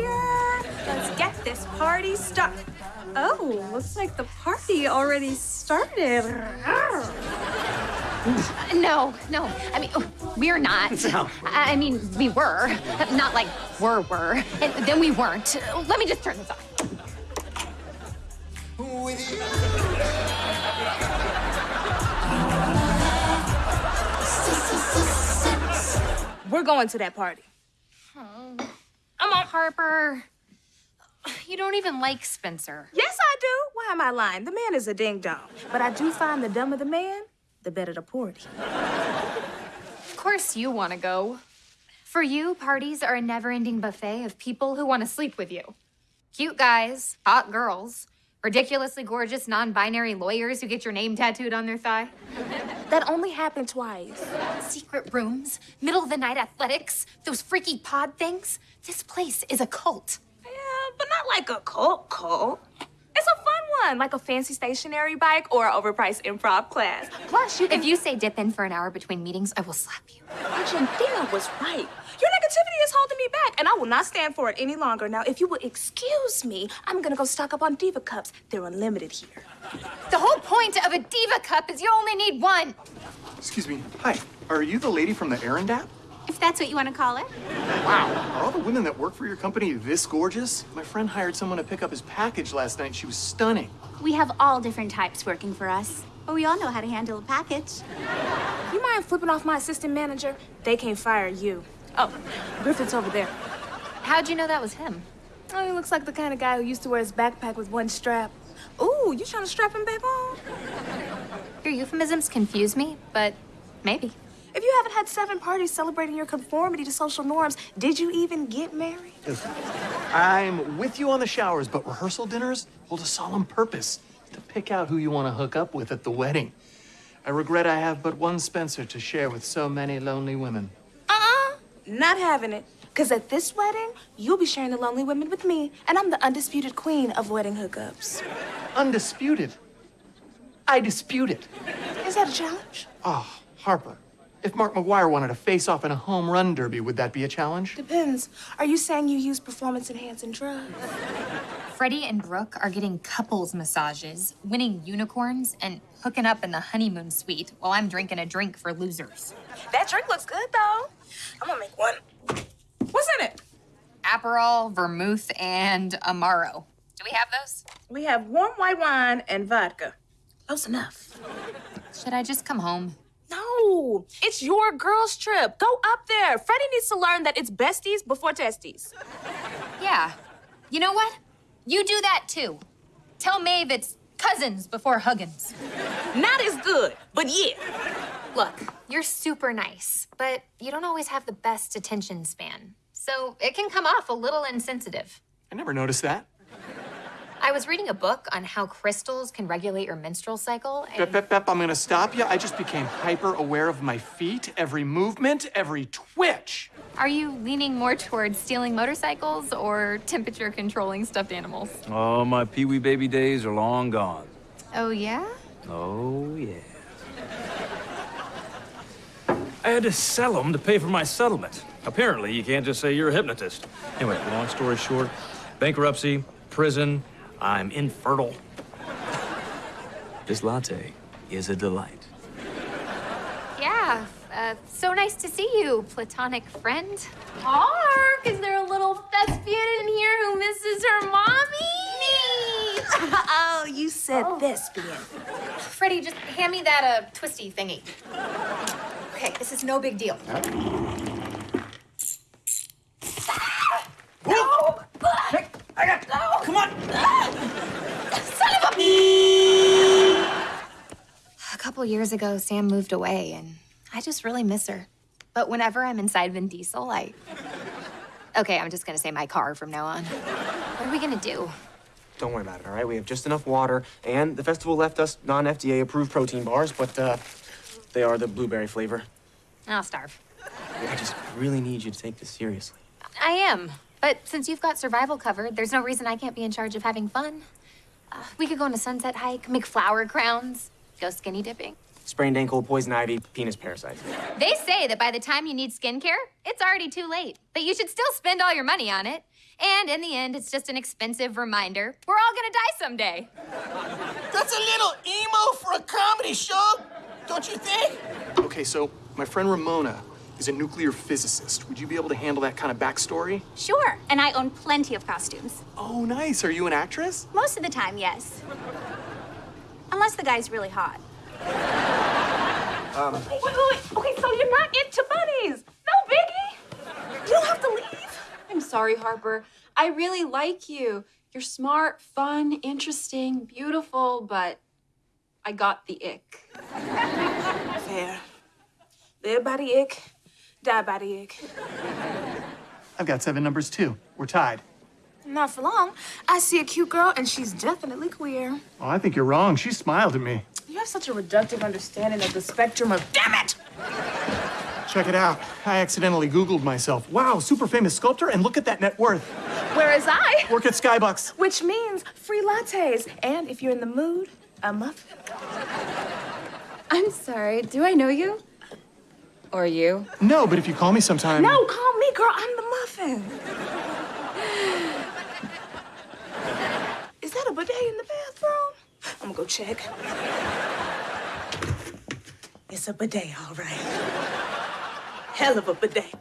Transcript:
here. Let's get this party started. Oh, looks like the party already started. No, no. I mean, oh, we're not. No. I I mean, we were. Not like were, were. And then we weren't. Let me just turn this off. We're going to that party. Harper. You don't even like Spencer. Yes, I do. Why am I lying? The man is a ding dong. But I do find the dumber the man, the better the party. Of course you want to go. For you, parties are a never-ending buffet of people who want to sleep with you. Cute guys, hot girls, ridiculously gorgeous non-binary lawyers who get your name tattooed on their thigh. That only happened twice. Secret rooms, middle of the night athletics, those freaky pod things. This place is a cult. Yeah, but not like a cult cult. It's a fun one, like a fancy stationary bike or an overpriced improv class. Plus, you can. If you say dip in for an hour between meetings, I will slap you. Argentina was right. Your negativity is holding me back, and I will not stand for it any longer. Now, if you will excuse me, I'm gonna go stock up on Diva cups. They're unlimited here. The whole point of a diva cup is you only need one. Excuse me. Hi. Are you the lady from the errand app? If that's what you want to call it. Wow. Are all the women that work for your company this gorgeous? My friend hired someone to pick up his package last night. She was stunning. We have all different types working for us, but we all know how to handle a package. You mind flipping off my assistant manager? They can't fire you. Oh, Griffith's over there. How'd you know that was him? Oh, he looks like the kind of guy who used to wear his backpack with one strap. Ooh, you trying to strap him back on? Your euphemisms confuse me, but maybe. If you haven't had seven parties celebrating your conformity to social norms, did you even get married? I'm with you on the showers, but rehearsal dinners hold a solemn purpose to pick out who you want to hook up with at the wedding. I regret I have but one Spencer to share with so many lonely women. Uh-uh, not having it. Because at this wedding, you'll be sharing the lonely women with me, and I'm the undisputed queen of wedding hookups. Undisputed. I dispute it. Is that a challenge? Oh, Harper. If Mark McGwire wanted to face off in a home run derby, would that be a challenge? Depends. Are you saying you use performance-enhancing drugs? Freddie and Brooke are getting couples massages, winning unicorns, and hooking up in the honeymoon suite while I'm drinking a drink for losers. That drink looks good, though. I'm gonna make one. What's in it? Aperol, vermouth, and Amaro. Do we have those? We have warm white wine and vodka. Close enough. Should I just come home? No, it's your girls' trip. Go up there. Freddie needs to learn that it's besties before testies. Yeah. You know what? You do that too. Tell Maeve it's cousins before Huggins. Not as good, but yeah. Look, you're super nice, but you don't always have the best attention span. So it can come off a little insensitive. I never noticed that. I was reading a book on how crystals can regulate your menstrual cycle. Pep, And pep, pep, I'm gonna stop you. I just became hyper aware of my feet, every movement, every twitch. are you leaning more towards stealing motorcycles or temperature controlling stuffed animals? Oh, my Pee Wee baby days are long gone. Oh, yeah? Oh, yeah. I had to sell them to pay for my settlement. Apparently, you can't just say you're a hypnotist. Anyway, long story short, bankruptcy, prison, I'm infertile. This latte is a delight. Yeah. Uh, so nice to see you, platonic friend. Hark, is there a little thespian in here who misses her mommy? Me! oh, you said thespian. Freddie, just hand me that uh, twisty thingy. Okay, this is no big deal. A years ago, Sam moved away, and I just really miss her. But whenever I'm inside Vin Diesel, I. Okay, I'm just gonna say my car from now on. What are we gonna do? Don't worry about it, all right? We have just enough water, and the festival left us non-FDA approved protein bars, but uh, they are the blueberry flavor. I'll starve. I just really need you to take this seriously. I am. But since you've got survival covered, there's no reason I can't be in charge of having fun. Uh, we could go on a sunset hike, make flower crowns, go skinny dipping. Sprained ankle, poison ivy, penis parasite. They say that by the time you need skincare, it's already too late. But you should still spend all your money on it. And in the end, it's just an expensive reminder we're all gonna die someday. That's a little emo for a comedy show, don't you think? Okay, so my friend Ramona is a nuclear physicist. Would you be able to handle that kind of backstory? Sure, and I own plenty of costumes. Oh, nice. Are you an actress? Most of the time, yes. Unless the guy's really hot. Um, wait, wait, wait. Okay, so you're not into bunnies. No biggie. You don't have to leave. I'm sorry, Harper. I really like you. You're smart, fun, interesting, beautiful, but I got the ick. Fair. Live by the ick, die by the ick. I've got seven numbers too. We're tied. Not for long. I see a cute girl, and she's definitely queer. Oh, I think you're wrong. She smiled at me. You have such a reductive understanding of the spectrum of. Damn it! Check it out. I accidentally Googled myself. Wow, super famous sculptor, and look at that net worth. Whereas I, Work at Skybucks. which means free lattes, and if you're in the mood, a muffin. I'm sorry. Do I know you? Or you? No, but if you call me sometime. No, call me, girl. I'm the muffin. Is that a bidet in the bathroom? I'm gonna go check. It's a bidet, all right. Hell of a bidet.